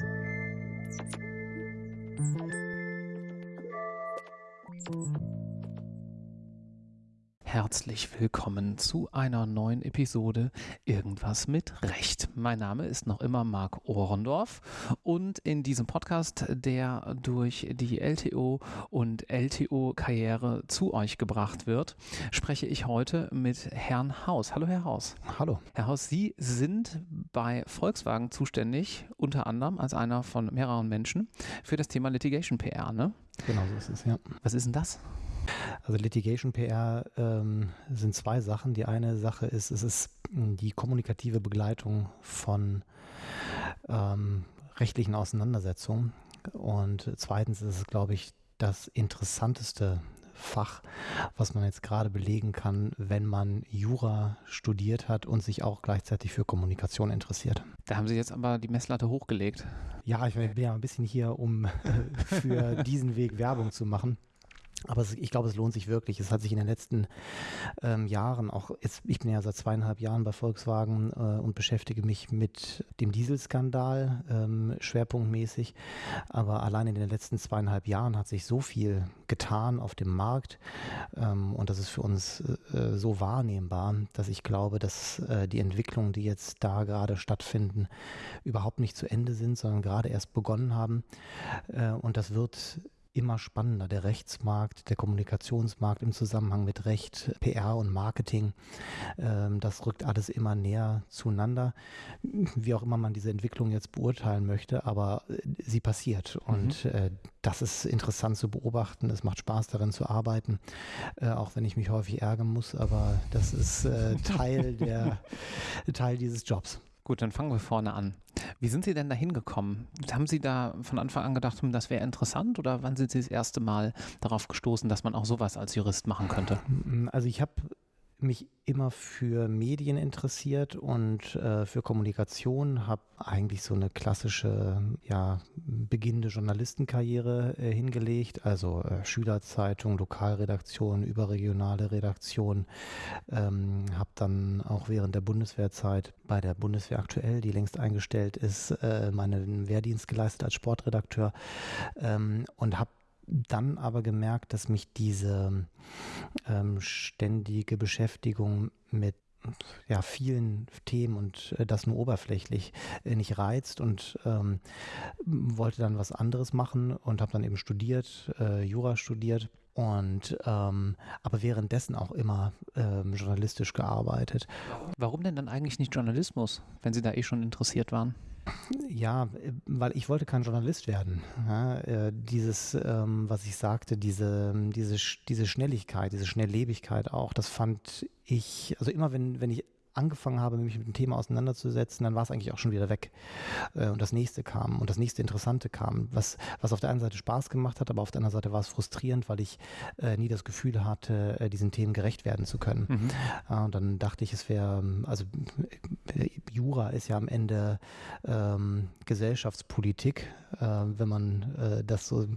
Thank you. Herzlich willkommen zu einer neuen Episode Irgendwas mit Recht. Mein Name ist noch immer Marc Ohrendorf und in diesem Podcast, der durch die LTO und LTO-Karriere zu euch gebracht wird, spreche ich heute mit Herrn Haus. Hallo, Herr Haus. Hallo. Herr Haus, Sie sind bei Volkswagen zuständig, unter anderem als einer von mehreren Menschen, für das Thema Litigation PR, ne? Genau so ist es, ja. Was ist denn das? Also Litigation PR ähm, sind zwei Sachen. Die eine Sache ist, es ist die kommunikative Begleitung von ähm, rechtlichen Auseinandersetzungen. Und zweitens ist es, glaube ich, das interessanteste Fach, was man jetzt gerade belegen kann, wenn man Jura studiert hat und sich auch gleichzeitig für Kommunikation interessiert. Da haben Sie jetzt aber die Messlatte hochgelegt. Ja, ich bin ja ein bisschen hier, um für diesen Weg Werbung zu machen. Aber ich glaube, es lohnt sich wirklich. Es hat sich in den letzten ähm, Jahren auch, jetzt, ich bin ja seit zweieinhalb Jahren bei Volkswagen äh, und beschäftige mich mit dem Dieselskandal ähm, schwerpunktmäßig. Aber allein in den letzten zweieinhalb Jahren hat sich so viel getan auf dem Markt ähm, und das ist für uns äh, so wahrnehmbar, dass ich glaube, dass äh, die Entwicklungen, die jetzt da gerade stattfinden, überhaupt nicht zu Ende sind, sondern gerade erst begonnen haben. Äh, und das wird immer spannender. Der Rechtsmarkt, der Kommunikationsmarkt im Zusammenhang mit Recht, PR und Marketing, ähm, das rückt alles immer näher zueinander. Wie auch immer man diese Entwicklung jetzt beurteilen möchte, aber äh, sie passiert. Mhm. Und äh, das ist interessant zu beobachten. Es macht Spaß darin zu arbeiten, äh, auch wenn ich mich häufig ärgern muss, aber das ist Teil der Teil dieses Jobs. Gut, dann fangen wir vorne an. Wie sind Sie denn da hingekommen? Haben Sie da von Anfang an gedacht, hm, das wäre interessant oder wann sind Sie das erste Mal darauf gestoßen, dass man auch sowas als Jurist machen könnte? Also ich habe mich immer für Medien interessiert und äh, für Kommunikation, habe eigentlich so eine klassische, ja, beginnende Journalistenkarriere äh, hingelegt, also äh, Schülerzeitung, Lokalredaktion, überregionale Redaktion, ähm, habe dann auch während der Bundeswehrzeit bei der Bundeswehr aktuell, die längst eingestellt ist, äh, meinen Wehrdienst geleistet als Sportredakteur ähm, und habe dann aber gemerkt, dass mich diese ähm, ständige Beschäftigung mit ja, vielen Themen und äh, das nur oberflächlich äh, nicht reizt und ähm, wollte dann was anderes machen und habe dann eben studiert, äh, Jura studiert und ähm, aber währenddessen auch immer ähm, journalistisch gearbeitet. Warum denn dann eigentlich nicht Journalismus, wenn Sie da eh schon interessiert waren? Ja, weil ich wollte kein Journalist werden. Ja, äh, dieses, ähm, was ich sagte, diese, diese, diese Schnelligkeit, diese Schnelllebigkeit auch, das fand ich, also immer wenn, wenn ich angefangen habe, mich mit dem Thema auseinanderzusetzen, dann war es eigentlich auch schon wieder weg. Äh, und das nächste kam und das nächste Interessante kam, was, was auf der einen Seite Spaß gemacht hat, aber auf der anderen Seite war es frustrierend, weil ich äh, nie das Gefühl hatte, äh, diesen Themen gerecht werden zu können. Mhm. Äh, und dann dachte ich, es wäre, also äh, Jura ist ja am Ende ähm, Gesellschaftspolitik, wenn man das so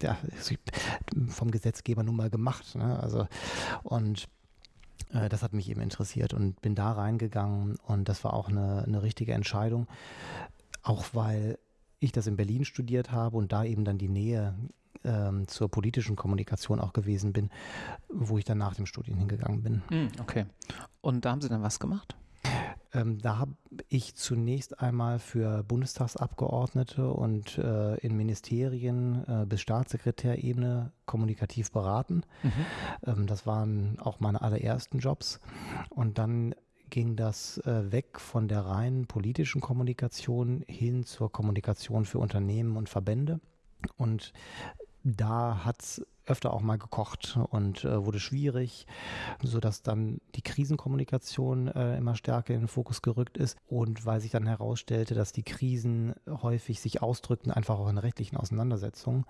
ja, vom Gesetzgeber nun mal gemacht. Ne? Also und äh, das hat mich eben interessiert und bin da reingegangen und das war auch eine, eine richtige Entscheidung, auch weil ich das in Berlin studiert habe und da eben dann die Nähe ähm, zur politischen Kommunikation auch gewesen bin, wo ich dann nach dem Studium hingegangen bin. Hm, okay. Und da haben Sie dann was gemacht? Ähm, da habe ich zunächst einmal für Bundestagsabgeordnete und äh, in Ministerien äh, bis Staatssekretärebene kommunikativ beraten. Mhm. Ähm, das waren auch meine allerersten Jobs. Und dann ging das äh, weg von der reinen politischen Kommunikation hin zur Kommunikation für Unternehmen und Verbände. Und da hat es öfter auch mal gekocht und äh, wurde schwierig, so dass dann die Krisenkommunikation äh, immer stärker in den Fokus gerückt ist und weil sich dann herausstellte, dass die Krisen häufig sich ausdrückten, einfach auch in rechtlichen Auseinandersetzungen,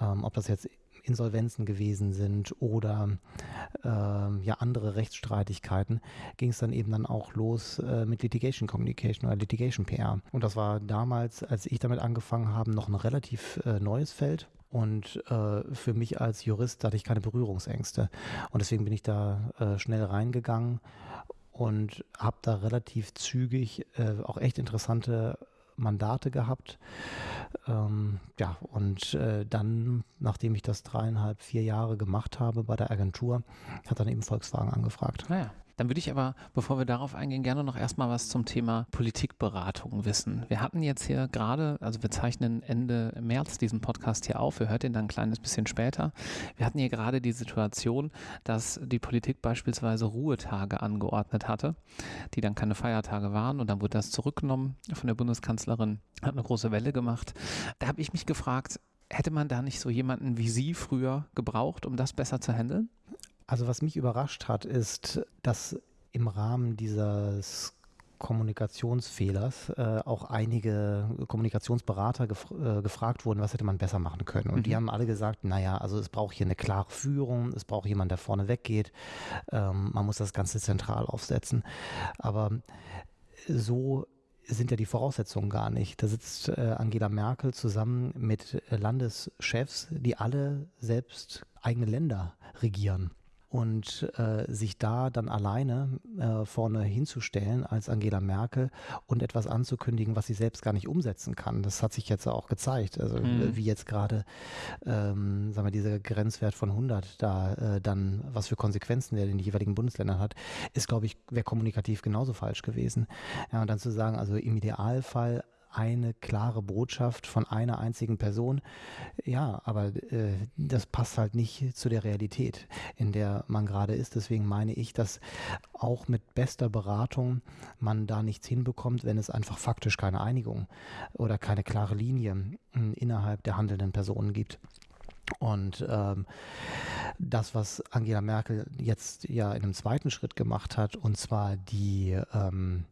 ähm, ob das jetzt Insolvenzen gewesen sind oder äh, ja andere Rechtsstreitigkeiten, ging es dann eben dann auch los äh, mit Litigation Communication oder Litigation PR. Und das war damals, als ich damit angefangen habe, noch ein relativ äh, neues Feld. Und äh, für mich als Jurist hatte ich keine Berührungsängste. Und deswegen bin ich da äh, schnell reingegangen und habe da relativ zügig äh, auch echt interessante Mandate gehabt. Ähm, ja, und äh, dann, nachdem ich das dreieinhalb, vier Jahre gemacht habe bei der Agentur, hat dann eben Volkswagen angefragt. Naja. Dann würde ich aber, bevor wir darauf eingehen, gerne noch erstmal was zum Thema Politikberatung wissen. Wir hatten jetzt hier gerade, also wir zeichnen Ende März diesen Podcast hier auf, ihr hört ihn dann ein kleines bisschen später. Wir hatten hier gerade die Situation, dass die Politik beispielsweise Ruhetage angeordnet hatte, die dann keine Feiertage waren und dann wurde das zurückgenommen von der Bundeskanzlerin, hat eine große Welle gemacht. Da habe ich mich gefragt, hätte man da nicht so jemanden wie Sie früher gebraucht, um das besser zu handeln? Also was mich überrascht hat, ist, dass im Rahmen dieses Kommunikationsfehlers äh, auch einige Kommunikationsberater gef äh, gefragt wurden, was hätte man besser machen können. Und mhm. die haben alle gesagt, naja, also es braucht hier eine klare Führung, es braucht jemand, der vorne weggeht, ähm, man muss das Ganze zentral aufsetzen. Aber so sind ja die Voraussetzungen gar nicht. Da sitzt äh, Angela Merkel zusammen mit Landeschefs, die alle selbst eigene Länder regieren und äh, sich da dann alleine äh, vorne hinzustellen als Angela Merkel und etwas anzukündigen, was sie selbst gar nicht umsetzen kann. Das hat sich jetzt auch gezeigt. Also mhm. wie jetzt gerade, ähm, sagen wir, dieser Grenzwert von 100 da äh, dann, was für Konsequenzen der in den jeweiligen Bundesländern hat, ist, glaube ich, wäre kommunikativ genauso falsch gewesen. Ja, und dann zu sagen, also im Idealfall eine klare Botschaft von einer einzigen Person. Ja, aber äh, das passt halt nicht zu der Realität, in der man gerade ist. Deswegen meine ich, dass auch mit bester Beratung man da nichts hinbekommt, wenn es einfach faktisch keine Einigung oder keine klare Linie hm, innerhalb der handelnden Personen gibt. Und ähm, das, was Angela Merkel jetzt ja in einem zweiten Schritt gemacht hat, und zwar die ähm,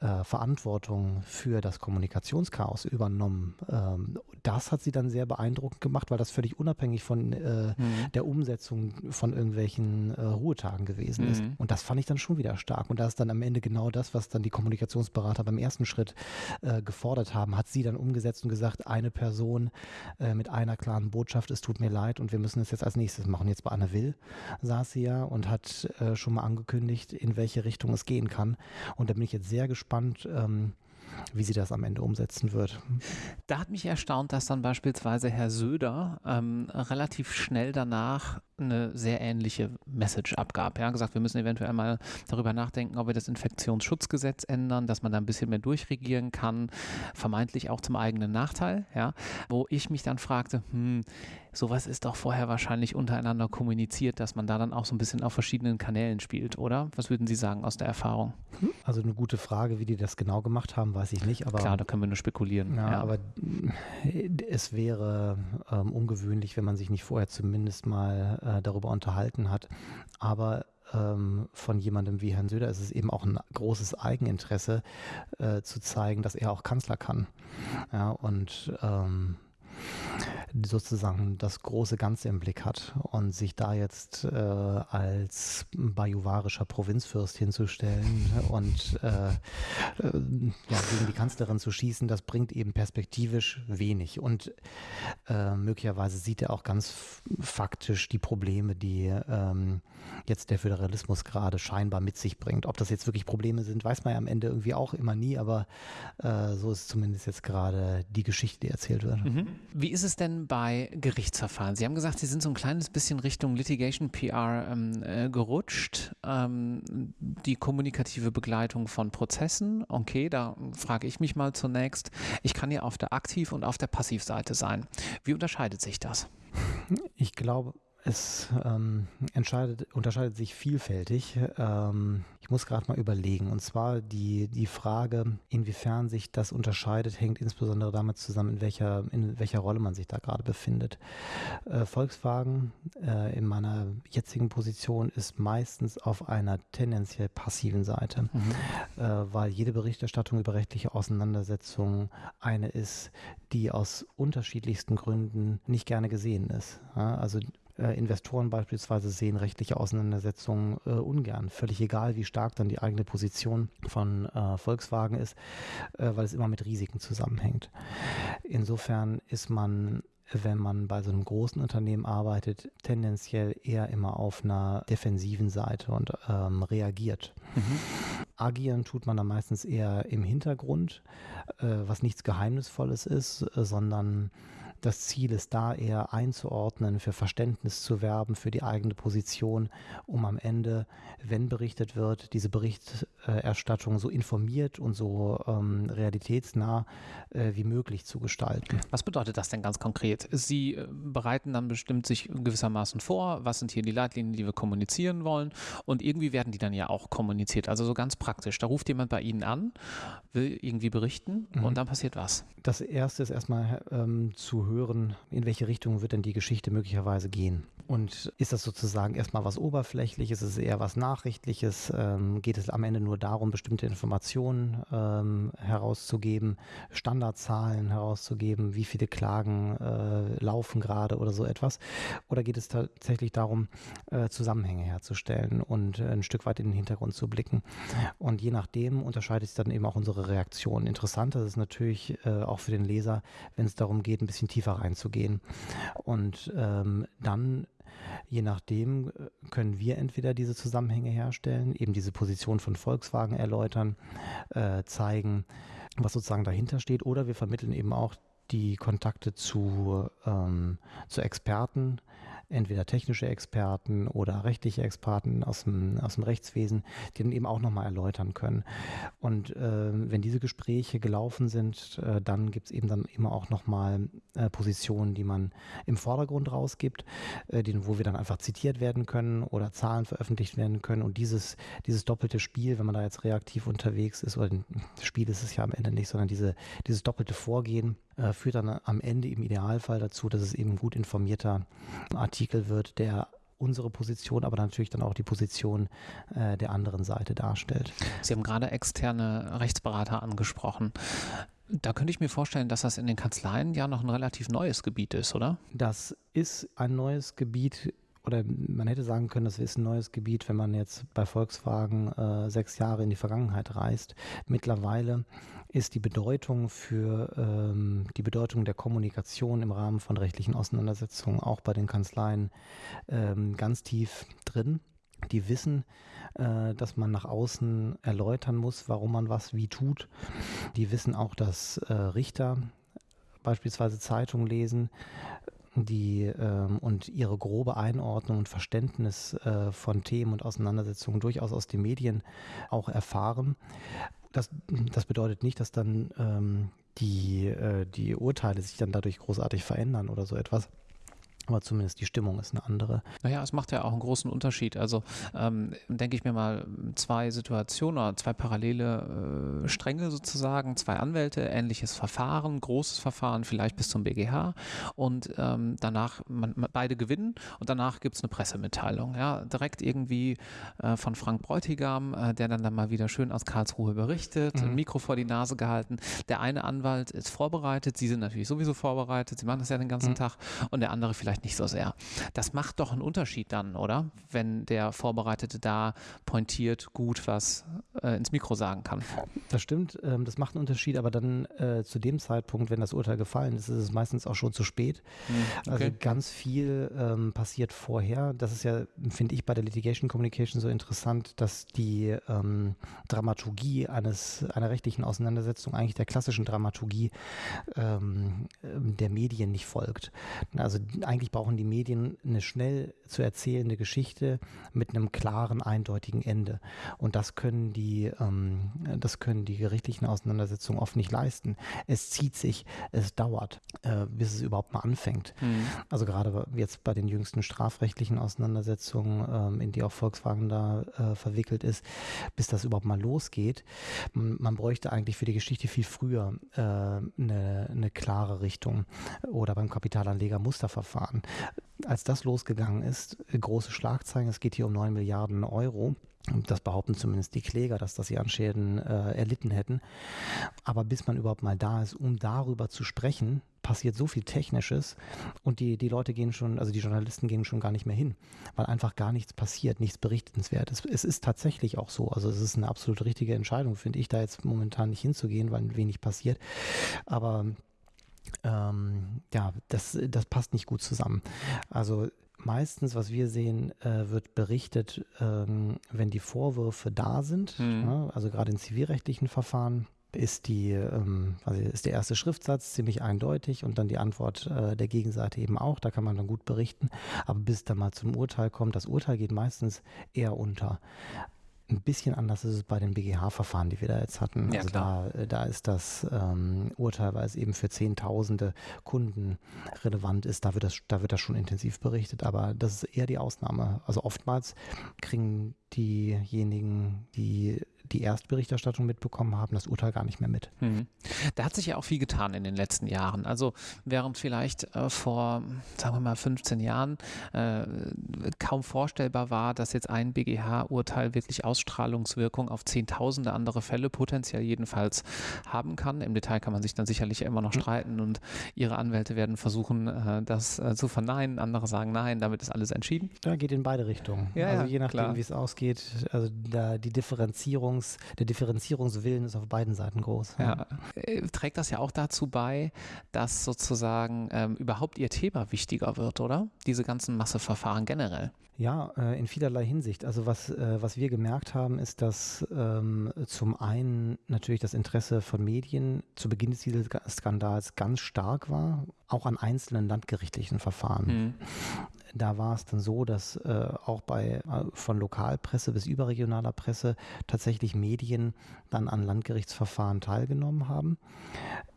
äh, Verantwortung für das Kommunikationschaos übernommen. Ähm, das hat sie dann sehr beeindruckend gemacht, weil das völlig unabhängig von äh, mhm. der Umsetzung von irgendwelchen äh, Ruhetagen gewesen mhm. ist. Und das fand ich dann schon wieder stark. Und da ist dann am Ende genau das, was dann die Kommunikationsberater beim ersten Schritt äh, gefordert haben, hat sie dann umgesetzt und gesagt, eine Person äh, mit einer klaren Botschaft, es tut mir leid und wir müssen es jetzt als nächstes machen. Jetzt bei Anne Will saß sie ja und hat äh, schon mal angekündigt, in welche Richtung es gehen kann. Und da bin ich jetzt sehr gespannt, gespannt, ähm, wie sie das am Ende umsetzen wird. Da hat mich erstaunt, dass dann beispielsweise Herr Söder ähm, relativ schnell danach eine sehr ähnliche Message abgab. Ja, gesagt, wir müssen eventuell mal darüber nachdenken, ob wir das Infektionsschutzgesetz ändern, dass man da ein bisschen mehr durchregieren kann, vermeintlich auch zum eigenen Nachteil. Ja, wo ich mich dann fragte, hm, sowas ist doch vorher wahrscheinlich untereinander kommuniziert, dass man da dann auch so ein bisschen auf verschiedenen Kanälen spielt, oder? Was würden Sie sagen aus der Erfahrung? Also eine gute Frage, wie die das genau gemacht haben, weiß ich nicht. Aber klar, da können wir nur spekulieren. Ja, ja. aber es wäre ähm, ungewöhnlich, wenn man sich nicht vorher zumindest mal äh, darüber unterhalten hat. Aber ähm, von jemandem wie Herrn Söder ist es eben auch ein großes Eigeninteresse äh, zu zeigen, dass er auch Kanzler kann. Ja, und ähm, sozusagen das große Ganze im Blick hat und sich da jetzt äh, als bajuwarischer Provinzfürst hinzustellen und äh, äh, ja, gegen die Kanzlerin zu schießen, das bringt eben perspektivisch wenig. Und äh, möglicherweise sieht er auch ganz faktisch die Probleme, die ähm, jetzt der Föderalismus gerade scheinbar mit sich bringt. Ob das jetzt wirklich Probleme sind, weiß man ja am Ende irgendwie auch immer nie, aber äh, so ist zumindest jetzt gerade die Geschichte, die erzählt wird. Mhm. Wie ist es denn bei Gerichtsverfahren? Sie haben gesagt, Sie sind so ein kleines bisschen Richtung Litigation PR ähm, äh, gerutscht. Ähm, die kommunikative Begleitung von Prozessen, okay, da frage ich mich mal zunächst. Ich kann ja auf der Aktiv- und auf der Passivseite sein. Wie unterscheidet sich das? Ich glaube, es ähm, unterscheidet sich vielfältig. Ähm, ich muss gerade mal überlegen. Und zwar die, die Frage, inwiefern sich das unterscheidet, hängt insbesondere damit zusammen, in welcher, in welcher Rolle man sich da gerade befindet. Äh, Volkswagen äh, in meiner jetzigen Position ist meistens auf einer tendenziell passiven Seite, mhm. äh, weil jede Berichterstattung über rechtliche Auseinandersetzungen eine ist, die aus unterschiedlichsten Gründen nicht gerne gesehen ist. Ja, also äh, Investoren beispielsweise sehen rechtliche Auseinandersetzungen äh, ungern. Völlig egal, wie stark dann die eigene Position von äh, Volkswagen ist, äh, weil es immer mit Risiken zusammenhängt. Insofern ist man wenn man bei so einem großen Unternehmen arbeitet, tendenziell eher immer auf einer defensiven Seite und ähm, reagiert. Mhm. agieren tut man dann meistens eher im Hintergrund, äh, was nichts Geheimnisvolles ist, äh, sondern das Ziel ist da eher einzuordnen, für Verständnis zu werben, für die eigene Position, um am Ende, wenn berichtet wird, diese Berichterstattung so informiert und so ähm, realitätsnah äh, wie möglich zu gestalten. Was bedeutet das denn ganz konkret? Sie äh, bereiten dann bestimmt sich gewissermaßen vor, was sind hier die Leitlinien, die wir kommunizieren wollen und irgendwie werden die dann ja auch kommuniziert. Also so ganz praktisch. Da ruft jemand bei Ihnen an, will irgendwie berichten mhm. und dann passiert was. Das erste ist erstmal ähm, zu hören, hören, in welche Richtung wird denn die Geschichte möglicherweise gehen. Und ist das sozusagen erstmal was Oberflächliches, ist es eher was Nachrichtliches? Ähm, geht es am Ende nur darum, bestimmte Informationen ähm, herauszugeben, Standardzahlen herauszugeben, wie viele Klagen äh, laufen gerade oder so etwas? Oder geht es tatsächlich darum, äh, Zusammenhänge herzustellen und äh, ein Stück weit in den Hintergrund zu blicken? Und je nachdem unterscheidet sich dann eben auch unsere Reaktion. Interessant ist es natürlich äh, auch für den Leser, wenn es darum geht, ein bisschen tiefer reinzugehen. Und ähm, dann Je nachdem äh, können wir entweder diese Zusammenhänge herstellen, eben diese Position von Volkswagen erläutern, äh, zeigen, was sozusagen dahinter steht, oder wir vermitteln eben auch die Kontakte zu, ähm, zu Experten, entweder technische Experten oder rechtliche Experten aus dem, aus dem Rechtswesen, die dann eben auch nochmal erläutern können. Und äh, wenn diese Gespräche gelaufen sind, äh, dann gibt es eben dann immer auch nochmal äh, Positionen, die man im Vordergrund rausgibt, äh, die, wo wir dann einfach zitiert werden können oder Zahlen veröffentlicht werden können. Und dieses, dieses doppelte Spiel, wenn man da jetzt reaktiv unterwegs ist, oder ein Spiel ist es ja am Ende nicht, sondern diese, dieses doppelte Vorgehen, äh, führt dann am Ende im Idealfall dazu, dass es eben gut informierter Artikel wird, der unsere Position, aber natürlich dann auch die Position äh, der anderen Seite darstellt. Sie haben gerade externe Rechtsberater angesprochen. Da könnte ich mir vorstellen, dass das in den Kanzleien ja noch ein relativ neues Gebiet ist, oder? Das ist ein neues Gebiet oder man hätte sagen können, das ist ein neues Gebiet, wenn man jetzt bei Volkswagen äh, sechs Jahre in die Vergangenheit reist. Mittlerweile ist die Bedeutung für ähm, die Bedeutung der Kommunikation im Rahmen von rechtlichen Auseinandersetzungen auch bei den Kanzleien ähm, ganz tief drin. Die wissen, äh, dass man nach außen erläutern muss, warum man was wie tut. Die wissen auch, dass äh, Richter beispielsweise Zeitungen lesen, die ähm, und ihre grobe Einordnung und Verständnis äh, von Themen und Auseinandersetzungen durchaus aus den Medien auch erfahren. Das, das bedeutet nicht, dass dann ähm, die, äh, die Urteile sich dann dadurch großartig verändern oder so etwas. Aber zumindest die Stimmung ist eine andere. Naja, es macht ja auch einen großen Unterschied. Also ähm, denke ich mir mal zwei Situationen oder zwei parallele äh, Stränge sozusagen, zwei Anwälte, ähnliches Verfahren, großes Verfahren, vielleicht bis zum BGH und ähm, danach man, man, beide gewinnen und danach gibt es eine Pressemitteilung. Ja, direkt irgendwie äh, von Frank Bräutigam, äh, der dann, dann mal wieder schön aus Karlsruhe berichtet, mhm. ein Mikro vor die Nase gehalten. Der eine Anwalt ist vorbereitet, sie sind natürlich sowieso vorbereitet, sie machen das ja den ganzen mhm. Tag und der andere vielleicht vielleicht nicht so sehr. Das macht doch einen Unterschied dann, oder? Wenn der Vorbereitete da pointiert gut was äh, ins Mikro sagen kann. Das stimmt, ähm, das macht einen Unterschied, aber dann äh, zu dem Zeitpunkt, wenn das Urteil gefallen ist, ist es meistens auch schon zu spät. Hm, okay. Also ganz viel ähm, passiert vorher. Das ist ja, finde ich, bei der Litigation Communication so interessant, dass die ähm, Dramaturgie eines einer rechtlichen Auseinandersetzung eigentlich der klassischen Dramaturgie ähm, der Medien nicht folgt. Also eigentlich eigentlich brauchen die Medien eine schnell zu erzählende Geschichte mit einem klaren, eindeutigen Ende. Und das können die, ähm, das können die gerichtlichen Auseinandersetzungen oft nicht leisten. Es zieht sich, es dauert, äh, bis es überhaupt mal anfängt. Mhm. Also gerade jetzt bei den jüngsten strafrechtlichen Auseinandersetzungen, ähm, in die auch Volkswagen da äh, verwickelt ist, bis das überhaupt mal losgeht. Man, man bräuchte eigentlich für die Geschichte viel früher äh, eine, eine klare Richtung oder beim Kapitalanleger Musterverfahren hatten. Als das losgegangen ist, große Schlagzeilen, es geht hier um 9 Milliarden Euro. Das behaupten zumindest die Kläger, dass das sie an Schäden äh, erlitten hätten. Aber bis man überhaupt mal da ist, um darüber zu sprechen, passiert so viel Technisches und die, die Leute gehen schon, also die Journalisten gehen schon gar nicht mehr hin, weil einfach gar nichts passiert, nichts Berichtenswertes. Es ist tatsächlich auch so. Also es ist eine absolut richtige Entscheidung, finde ich, da jetzt momentan nicht hinzugehen, weil wenig passiert. Aber ähm, ja, das, das passt nicht gut zusammen. Also meistens, was wir sehen, äh, wird berichtet, ähm, wenn die Vorwürfe da sind, mhm. ja, also gerade in zivilrechtlichen Verfahren ist die, ähm, also ist der erste Schriftsatz ziemlich eindeutig und dann die Antwort äh, der Gegenseite eben auch. Da kann man dann gut berichten. Aber bis dann mal zum Urteil kommt, das Urteil geht meistens eher unter. Ein bisschen anders ist es bei den BGH-Verfahren, die wir da jetzt hatten. Ja, also da, äh, da ist das ähm, Urteil, weil es eben für Zehntausende Kunden relevant ist, da wird, das, da wird das schon intensiv berichtet. Aber das ist eher die Ausnahme. Also oftmals kriegen diejenigen, die die Erstberichterstattung mitbekommen haben, das Urteil gar nicht mehr mit. Mhm. Da hat sich ja auch viel getan in den letzten Jahren. Also während vielleicht äh, vor, sagen wir mal, 15 Jahren äh, kaum vorstellbar war, dass jetzt ein BGH-Urteil wirklich Ausstrahlungswirkung auf Zehntausende andere Fälle potenziell jedenfalls haben kann. Im Detail kann man sich dann sicherlich immer noch mhm. streiten und ihre Anwälte werden versuchen, äh, das äh, zu verneinen. Andere sagen, nein, damit ist alles entschieden. Ja, geht in beide Richtungen. Ja, also je nachdem, wie es ausgeht, also da die Differenzierung Differenzierungs, der Differenzierungswillen ist auf beiden Seiten groß. Ja. Äh, trägt das ja auch dazu bei, dass sozusagen ähm, überhaupt Ihr Thema wichtiger wird, oder? Diese ganzen Masseverfahren generell. Ja, äh, in vielerlei Hinsicht. Also was, äh, was wir gemerkt haben, ist, dass ähm, zum einen natürlich das Interesse von Medien zu Beginn des Skandals ganz stark war, auch an einzelnen landgerichtlichen Verfahren. Mhm. Da war es dann so, dass äh, auch bei äh, von Lokalpresse bis überregionaler Presse tatsächlich Medien dann an Landgerichtsverfahren teilgenommen haben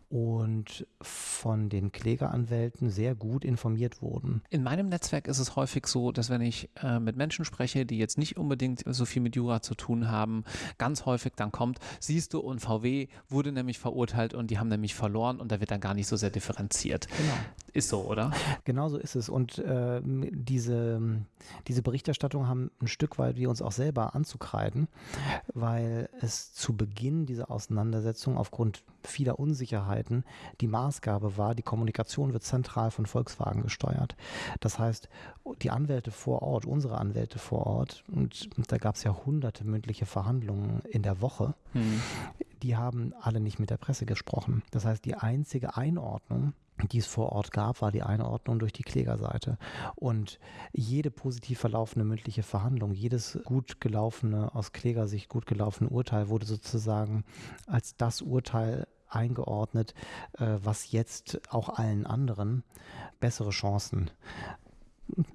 und von den Klägeranwälten sehr gut informiert wurden. In meinem Netzwerk ist es häufig so, dass wenn ich äh, mit Menschen spreche, die jetzt nicht unbedingt so viel mit Jura zu tun haben, ganz häufig dann kommt, siehst du, und VW wurde nämlich verurteilt und die haben nämlich verloren und da wird dann gar nicht so sehr differenziert. Genau. Ist so, oder? Genau so ist es. Und äh, diese, diese Berichterstattung haben ein Stück weit wir uns auch selber anzukreiden, weil es zu Beginn dieser Auseinandersetzung aufgrund vieler Unsicherheiten die Maßgabe war, die Kommunikation wird zentral von Volkswagen gesteuert. Das heißt, die Anwälte vor Ort, unsere Anwälte vor Ort, und, da gab es ja hunderte mündliche Verhandlungen in der Woche, hm. die haben alle nicht mit der Presse gesprochen. Das heißt, die einzige Einordnung, die es vor Ort gab, war die Einordnung durch die Klägerseite. Und jede positiv verlaufende mündliche Verhandlung, jedes gut gelaufene, aus Klägersicht gut gelaufene Urteil wurde sozusagen als das Urteil eingeordnet, äh, was jetzt auch allen anderen bessere Chancen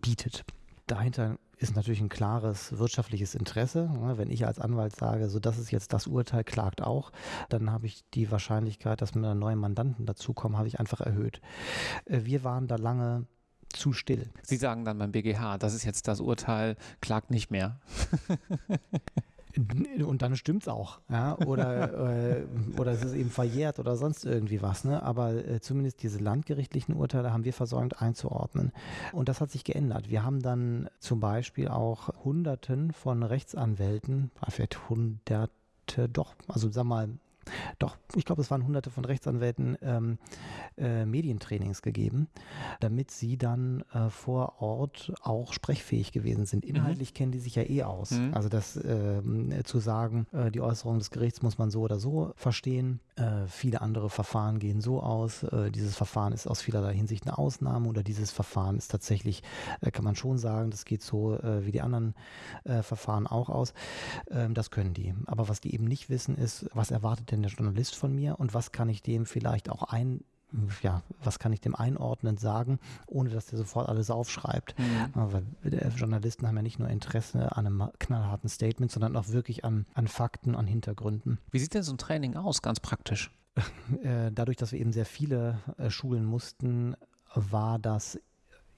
bietet. Dahinter ist natürlich ein klares wirtschaftliches Interesse. Ne? Wenn ich als Anwalt sage, so das ist jetzt das Urteil, klagt auch, dann habe ich die Wahrscheinlichkeit, dass mir neue Mandanten dazukommen, habe ich einfach erhöht. Äh, wir waren da lange zu still. Sie sagen dann beim BGH, das ist jetzt das Urteil, klagt nicht mehr. Und dann stimmt's auch, ja, oder, äh, oder es ist eben verjährt oder sonst irgendwie was, ne? Aber äh, zumindest diese landgerichtlichen Urteile haben wir versäumt einzuordnen. Und das hat sich geändert. Wir haben dann zum Beispiel auch Hunderten von Rechtsanwälten, vielleicht Hunderte, doch, also sag mal doch, ich glaube, es waren hunderte von Rechtsanwälten ähm, äh, Medientrainings gegeben, damit sie dann äh, vor Ort auch sprechfähig gewesen sind. Inhaltlich mhm. kennen die sich ja eh aus. Mhm. Also das äh, zu sagen, äh, die Äußerung des Gerichts muss man so oder so verstehen. Äh, viele andere Verfahren gehen so aus. Äh, dieses Verfahren ist aus vielerlei Hinsicht eine Ausnahme oder dieses Verfahren ist tatsächlich, kann man schon sagen, das geht so wie die anderen Verfahren auch aus. Ähm, das können die. Aber was die eben nicht wissen, ist, was erwartet denn der Journalist von mir und was kann ich dem vielleicht auch ein ja, was kann ich dem einordnen sagen, ohne dass der sofort alles aufschreibt. Mhm. Weil Journalisten haben ja nicht nur Interesse an einem knallharten Statement, sondern auch wirklich an, an Fakten, an Hintergründen. Wie sieht denn so ein Training aus, ganz praktisch? Äh, dadurch, dass wir eben sehr viele äh, schulen mussten, war das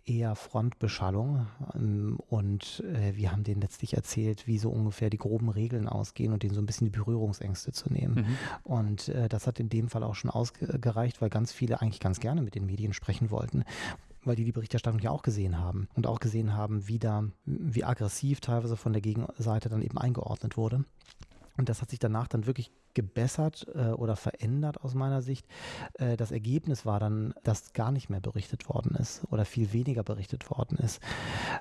eher Frontbeschallung ähm, und äh, wir haben denen letztlich erzählt, wie so ungefähr die groben Regeln ausgehen und denen so ein bisschen die Berührungsängste zu nehmen. Mhm. Und äh, das hat in dem Fall auch schon ausgereicht, weil ganz viele eigentlich ganz gerne mit den Medien sprechen wollten weil die die Berichterstattung ja auch gesehen haben und auch gesehen haben, wie da, wie aggressiv teilweise von der Gegenseite dann eben eingeordnet wurde. Und das hat sich danach dann wirklich gebessert äh, oder verändert aus meiner Sicht. Äh, das Ergebnis war dann, dass gar nicht mehr berichtet worden ist oder viel weniger berichtet worden ist,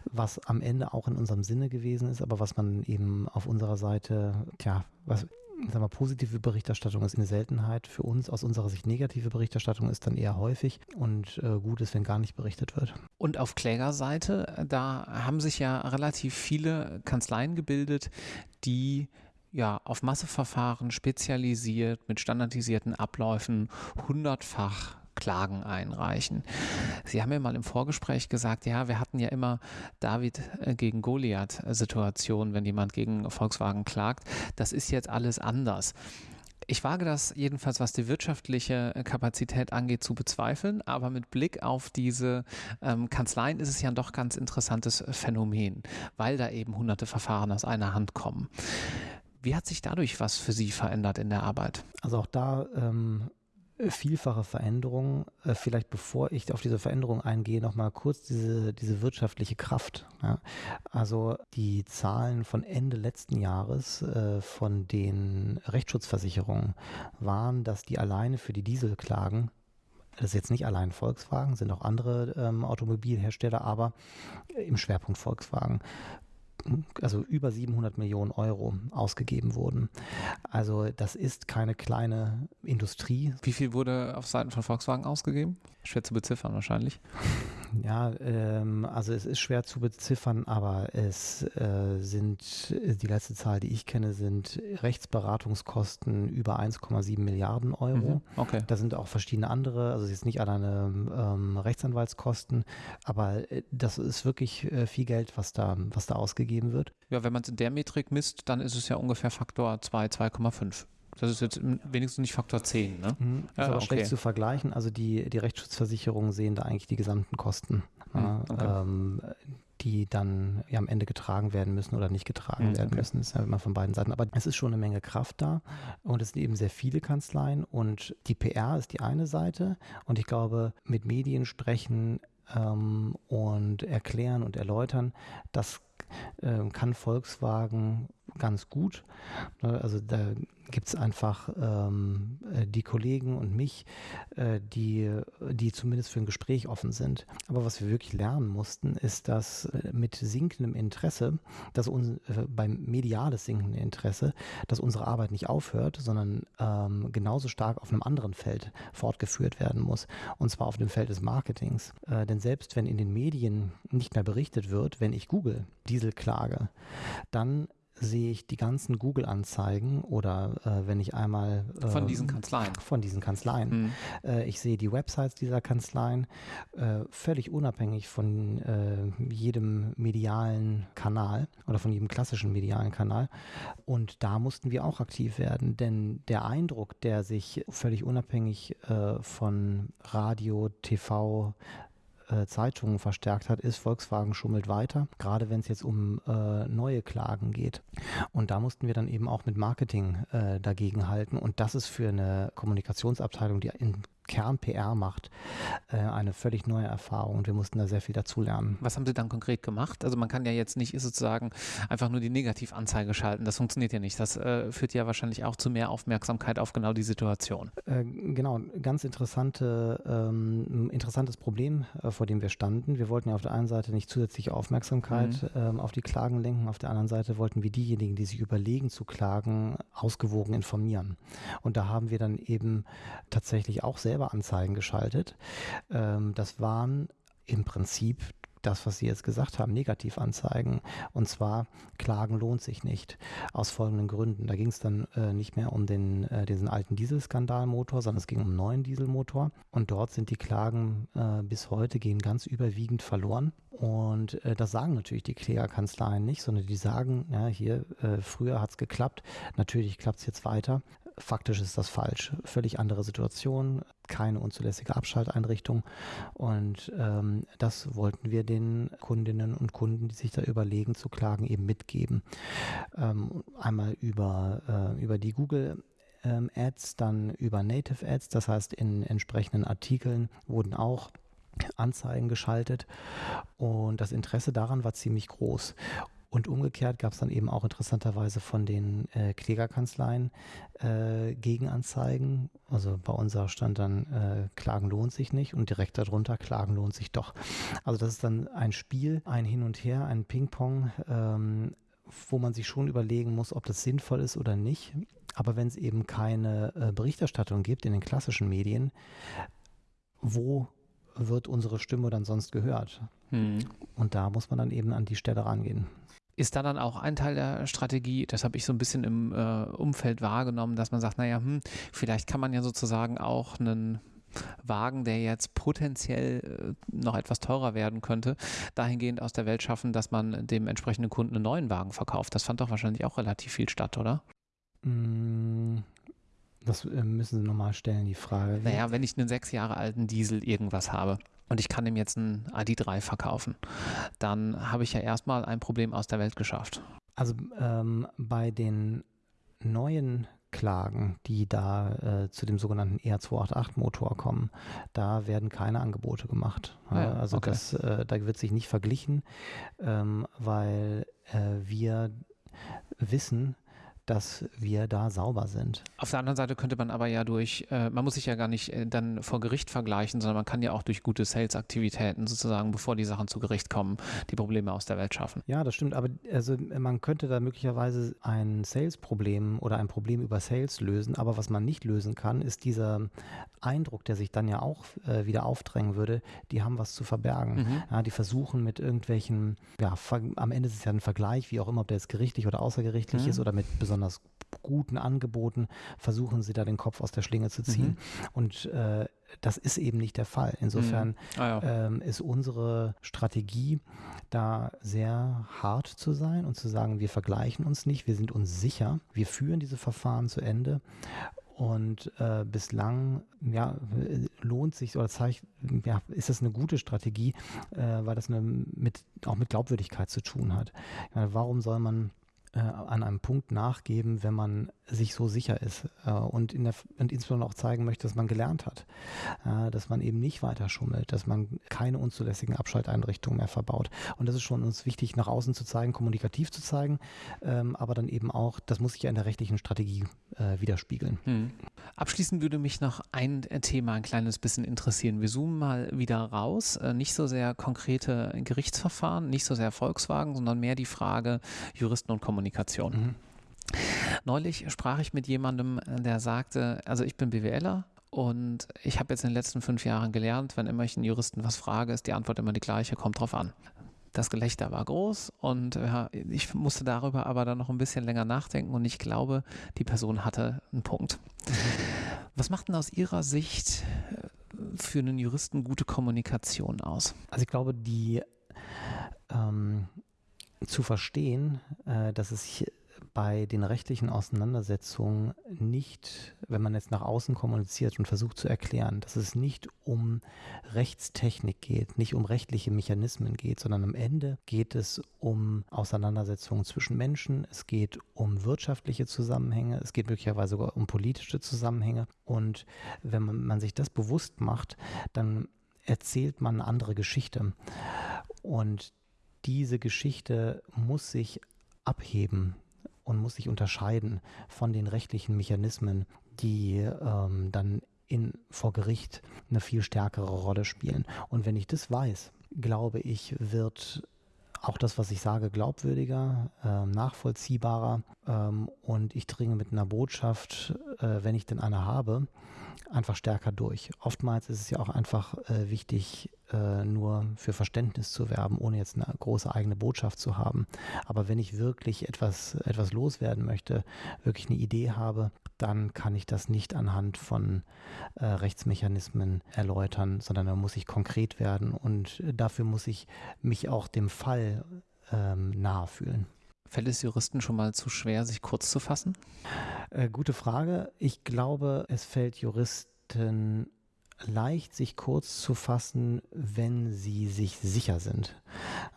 was am Ende auch in unserem Sinne gewesen ist, aber was man eben auf unserer Seite, tja, was sagen wir, positive Berichterstattung ist eine Seltenheit für uns. Aus unserer Sicht negative Berichterstattung ist dann eher häufig und äh, gut ist, wenn gar nicht berichtet wird. Und auf Klägerseite, da haben sich ja relativ viele Kanzleien gebildet, die ja, auf Masseverfahren spezialisiert mit standardisierten Abläufen hundertfach Klagen einreichen. Sie haben ja mal im Vorgespräch gesagt, ja, wir hatten ja immer David äh, gegen Goliath-Situationen, wenn jemand gegen Volkswagen klagt. Das ist jetzt alles anders. Ich wage das jedenfalls, was die wirtschaftliche Kapazität angeht, zu bezweifeln, aber mit Blick auf diese ähm, Kanzleien ist es ja ein doch ganz interessantes Phänomen, weil da eben hunderte Verfahren aus einer Hand kommen. Wie hat sich dadurch was für Sie verändert in der Arbeit? Also auch da ähm, vielfache Veränderungen. Äh, vielleicht bevor ich auf diese Veränderung eingehe, nochmal kurz diese, diese wirtschaftliche Kraft. Ja. Also die Zahlen von Ende letzten Jahres äh, von den Rechtsschutzversicherungen waren, dass die alleine für die Dieselklagen das ist jetzt nicht allein Volkswagen, sind auch andere ähm, Automobilhersteller, aber im Schwerpunkt Volkswagen also über 700 Millionen Euro ausgegeben wurden. Also das ist keine kleine Industrie. Wie viel wurde auf Seiten von Volkswagen ausgegeben? Schwer zu beziffern wahrscheinlich. Ja, ähm, also es ist schwer zu beziffern, aber es äh, sind, die letzte Zahl, die ich kenne, sind Rechtsberatungskosten über 1,7 Milliarden Euro. Mhm, okay. Da sind auch verschiedene andere, also es ist nicht alleine ähm, Rechtsanwaltskosten, aber äh, das ist wirklich äh, viel Geld, was da, was da ausgegeben wird. Ja, wenn man es in der Metrik misst, dann ist es ja ungefähr Faktor 2, 2,5. Das ist jetzt wenigstens nicht Faktor 10, ne? Mhm, ist ja, aber okay. schlecht zu vergleichen. Also die, die Rechtsschutzversicherungen sehen da eigentlich die gesamten Kosten, mhm, okay. ähm, die dann ja, am Ende getragen werden müssen oder nicht getragen mhm, werden okay. müssen. Das ist ja immer von beiden Seiten. Aber es ist schon eine Menge Kraft da und es sind eben sehr viele Kanzleien und die PR ist die eine Seite und ich glaube, mit Medien sprechen ähm, und erklären und erläutern, das äh, kann Volkswagen ganz gut. Ne, also da gibt es einfach ähm, äh, die Kollegen und mich, äh, die, die zumindest für ein Gespräch offen sind. Aber was wir wirklich lernen mussten, ist, dass äh, mit sinkendem Interesse, dass uns äh, beim mediales sinkenden Interesse, dass unsere Arbeit nicht aufhört, sondern ähm, genauso stark auf einem anderen Feld fortgeführt werden muss. Und zwar auf dem Feld des Marketings. Äh, denn selbst wenn in den Medien nicht mehr berichtet wird, wenn ich Google Dieselklage, dann sehe ich die ganzen Google-Anzeigen oder äh, wenn ich einmal äh, von diesen Kanzleien. von diesen Kanzleien. Mhm. äh, ich sehe die Websites dieser Kanzleien äh, völlig unabhängig von äh, jedem medialen Kanal oder von jedem klassischen medialen Kanal. Und da mussten wir auch aktiv werden denn der Eindruck der sich völlig unabhängig äh, von Radio TV äh, Zeitungen verstärkt hat, ist, Volkswagen schummelt weiter, gerade wenn es jetzt um äh, neue Klagen geht. Und da mussten wir dann eben auch mit Marketing äh, dagegen halten. Und das ist für eine Kommunikationsabteilung, die in Kern-PR macht, äh, eine völlig neue Erfahrung und wir mussten da sehr viel dazulernen. Was haben Sie dann konkret gemacht? Also man kann ja jetzt nicht sozusagen einfach nur die Negativanzeige schalten, das funktioniert ja nicht. Das äh, führt ja wahrscheinlich auch zu mehr Aufmerksamkeit auf genau die Situation. Äh, genau, ganz interessante, ähm, interessantes Problem, äh, vor dem wir standen. Wir wollten ja auf der einen Seite nicht zusätzliche Aufmerksamkeit mhm. ähm, auf die Klagen lenken, auf der anderen Seite wollten wir diejenigen, die sich überlegen zu klagen, ausgewogen informieren. Und da haben wir dann eben tatsächlich auch sehr selber Anzeigen geschaltet. Ähm, das waren im Prinzip das, was Sie jetzt gesagt haben, Negativanzeigen. Und zwar, Klagen lohnt sich nicht. Aus folgenden Gründen. Da ging es dann äh, nicht mehr um den, äh, diesen alten Dieselskandalmotor, sondern es ging um einen neuen Dieselmotor. Und dort sind die Klagen äh, bis heute gehen ganz überwiegend verloren. Und äh, das sagen natürlich die Klägerkanzleien nicht, sondern die sagen, ja, hier, äh, früher hat es geklappt, natürlich klappt es jetzt weiter faktisch ist das falsch. Völlig andere Situation, keine unzulässige Abschalteinrichtung. Und ähm, das wollten wir den Kundinnen und Kunden, die sich da überlegen zu klagen, eben mitgeben. Ähm, einmal über, äh, über die Google ähm, Ads, dann über Native Ads, das heißt in entsprechenden Artikeln wurden auch Anzeigen geschaltet und das Interesse daran war ziemlich groß. Und umgekehrt gab es dann eben auch interessanterweise von den äh, Klägerkanzleien äh, Gegenanzeigen. Also bei unserer stand dann, äh, Klagen lohnt sich nicht und direkt darunter, Klagen lohnt sich doch. Also das ist dann ein Spiel, ein Hin und Her, ein Ping-Pong. Ähm, wo man sich schon überlegen muss, ob das sinnvoll ist oder nicht. Aber wenn es eben keine äh, Berichterstattung gibt in den klassischen Medien, wo wird unsere Stimme dann sonst gehört? Hm. Und da muss man dann eben an die Stelle rangehen. Ist da dann auch ein Teil der Strategie, das habe ich so ein bisschen im äh, Umfeld wahrgenommen, dass man sagt, naja, hm, vielleicht kann man ja sozusagen auch einen Wagen, der jetzt potenziell äh, noch etwas teurer werden könnte, dahingehend aus der Welt schaffen, dass man dem entsprechenden Kunden einen neuen Wagen verkauft. Das fand doch wahrscheinlich auch relativ viel statt, oder? Mm, das äh, müssen Sie nochmal stellen, die Frage. Naja, wenn ich einen sechs Jahre alten Diesel irgendwas habe und ich kann ihm jetzt einen ID3 verkaufen, dann habe ich ja erstmal ein Problem aus der Welt geschafft. Also ähm, bei den neuen Klagen, die da äh, zu dem sogenannten ER288-Motor kommen, da werden keine Angebote gemacht. Ja, also okay. das, äh, da wird sich nicht verglichen, ähm, weil äh, wir wissen, dass wir da sauber sind. Auf der anderen Seite könnte man aber ja durch, äh, man muss sich ja gar nicht äh, dann vor Gericht vergleichen, sondern man kann ja auch durch gute Sales-Aktivitäten sozusagen, bevor die Sachen zu Gericht kommen, die Probleme aus der Welt schaffen. Ja, das stimmt, aber also man könnte da möglicherweise ein Sales-Problem oder ein Problem über Sales lösen, aber was man nicht lösen kann, ist dieser Eindruck, der sich dann ja auch äh, wieder aufdrängen würde, die haben was zu verbergen. Mhm. Ja, die versuchen mit irgendwelchen, ja, am Ende ist es ja ein Vergleich, wie auch immer, ob der jetzt gerichtlich oder außergerichtlich mhm. ist oder mit besonders guten Angeboten versuchen sie da den Kopf aus der Schlinge zu ziehen. Mhm. Und äh, das ist eben nicht der Fall. Insofern mhm. ah, ja. ähm, ist unsere Strategie da sehr hart zu sein und zu sagen, wir vergleichen uns nicht, wir sind uns sicher, wir führen diese Verfahren zu Ende und äh, bislang ja, lohnt sich oder zeigt, ja, ist das eine gute Strategie, äh, weil das eine mit, auch mit Glaubwürdigkeit zu tun hat. Meine, warum soll man äh, an einem Punkt nachgeben, wenn man sich so sicher ist äh, und, in der, und insbesondere auch zeigen möchte, dass man gelernt hat, äh, dass man eben nicht weiter schummelt, dass man keine unzulässigen Abschalteinrichtungen mehr verbaut. Und das ist schon uns wichtig, nach außen zu zeigen, kommunikativ zu zeigen, ähm, aber dann eben auch, das muss sich ja in der rechtlichen Strategie äh, widerspiegeln. Hm. Abschließend würde mich noch ein Thema ein kleines bisschen interessieren. Wir zoomen mal wieder raus, äh, nicht so sehr konkrete Gerichtsverfahren, nicht so sehr Volkswagen, sondern mehr die Frage Juristen und Kommunikation. Mhm. Neulich sprach ich mit jemandem, der sagte, also ich bin BWLer und ich habe jetzt in den letzten fünf Jahren gelernt, wenn immer ich einen Juristen was frage, ist die Antwort immer die gleiche, kommt drauf an. Das Gelächter war groß und ja, ich musste darüber aber dann noch ein bisschen länger nachdenken und ich glaube, die Person hatte einen Punkt. Was macht denn aus Ihrer Sicht äh, für einen Juristen gute Kommunikation aus? Also ich glaube, die ähm, zu verstehen, äh, dass es hier bei den rechtlichen Auseinandersetzungen nicht, wenn man jetzt nach außen kommuniziert und versucht zu erklären, dass es nicht um Rechtstechnik geht, nicht um rechtliche Mechanismen geht, sondern am Ende geht es um Auseinandersetzungen zwischen Menschen, es geht um wirtschaftliche Zusammenhänge, es geht möglicherweise sogar um politische Zusammenhänge. Und wenn man, man sich das bewusst macht, dann erzählt man eine andere Geschichte. Und diese Geschichte muss sich abheben und muss sich unterscheiden von den rechtlichen Mechanismen, die ähm, dann in, vor Gericht eine viel stärkere Rolle spielen. Und wenn ich das weiß, glaube ich, wird auch das, was ich sage, glaubwürdiger, äh, nachvollziehbarer ähm, und ich dringe mit einer Botschaft, äh, wenn ich denn eine habe, einfach stärker durch. Oftmals ist es ja auch einfach äh, wichtig, äh, nur für Verständnis zu werben, ohne jetzt eine große eigene Botschaft zu haben. Aber wenn ich wirklich etwas, etwas loswerden möchte, wirklich eine Idee habe, dann kann ich das nicht anhand von äh, Rechtsmechanismen erläutern, sondern da muss ich konkret werden und dafür muss ich mich auch dem Fall ähm, nahe fühlen. Fällt es Juristen schon mal zu schwer, sich kurz zu fassen? Äh, gute Frage. Ich glaube, es fällt Juristen leicht, sich kurz zu fassen, wenn sie sich sicher sind.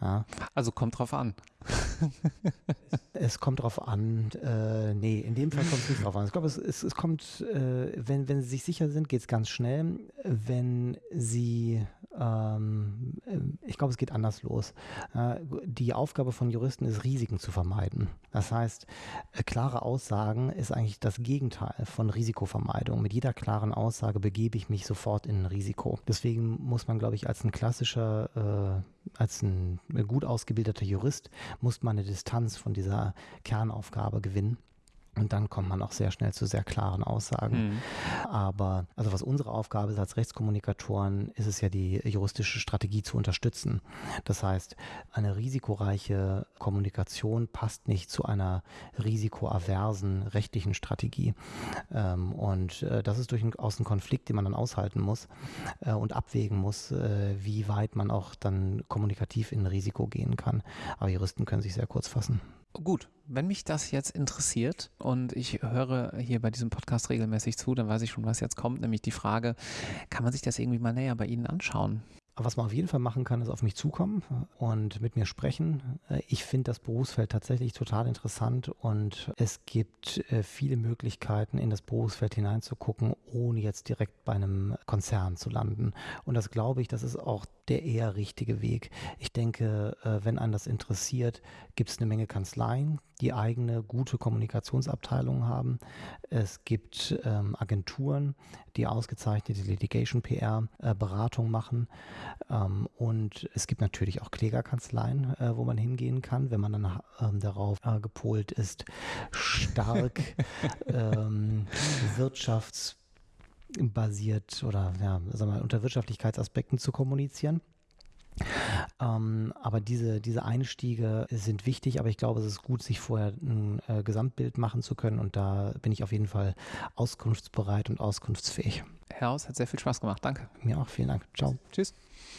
Ja. Also kommt drauf an. es kommt drauf an. Äh, nee, in dem Fall kommt es nicht drauf an. Ich glaube, es, es, es kommt, äh, wenn, wenn sie sich sicher sind, geht es ganz schnell. Wenn sie ähm, äh, ich glaube, es geht anders los. Äh, die Aufgabe von Juristen ist, Risiken zu vermeiden. Das heißt, äh, klare Aussagen ist eigentlich das Gegenteil von Risikovermeidung. Mit jeder klaren Aussage begebe ich mich sofort in ein Risiko. Deswegen muss man, glaube ich, als ein klassischer als ein gut ausgebildeter Jurist muss man eine Distanz von dieser Kernaufgabe gewinnen. Und dann kommt man auch sehr schnell zu sehr klaren Aussagen. Mhm. Aber also was unsere Aufgabe ist als Rechtskommunikatoren, ist es ja die juristische Strategie zu unterstützen. Das heißt, eine risikoreiche Kommunikation passt nicht zu einer risikoaversen rechtlichen Strategie. Ähm, und äh, das ist durchaus ein Konflikt, den man dann aushalten muss äh, und abwägen muss, äh, wie weit man auch dann kommunikativ in Risiko gehen kann. Aber Juristen können sich sehr kurz fassen. Gut, wenn mich das jetzt interessiert und ich höre hier bei diesem Podcast regelmäßig zu, dann weiß ich schon, was jetzt kommt, nämlich die Frage, kann man sich das irgendwie mal näher bei Ihnen anschauen? Was man auf jeden Fall machen kann, ist auf mich zukommen und mit mir sprechen. Ich finde das Berufsfeld tatsächlich total interessant und es gibt äh, viele Möglichkeiten, in das Berufsfeld hineinzugucken, ohne jetzt direkt bei einem Konzern zu landen. Und das glaube ich, das ist auch der eher richtige Weg. Ich denke, äh, wenn einen das interessiert, gibt es eine Menge Kanzleien, die eigene gute Kommunikationsabteilungen haben. Es gibt ähm, Agenturen, die ausgezeichnete Litigation PR äh, Beratung machen. Ähm, und es gibt natürlich auch Klägerkanzleien, äh, wo man hingehen kann, wenn man dann ähm, darauf äh, gepolt ist, stark ähm, wirtschafts basiert oder ja, sagen wir, unter Wirtschaftlichkeitsaspekten zu kommunizieren. Ähm, aber diese, diese Einstiege sind wichtig, aber ich glaube, es ist gut, sich vorher ein äh, Gesamtbild machen zu können und da bin ich auf jeden Fall auskunftsbereit und auskunftsfähig. Herr Haus, hat sehr viel Spaß gemacht. Danke. Mir auch, vielen Dank. Ciao. Tschüss.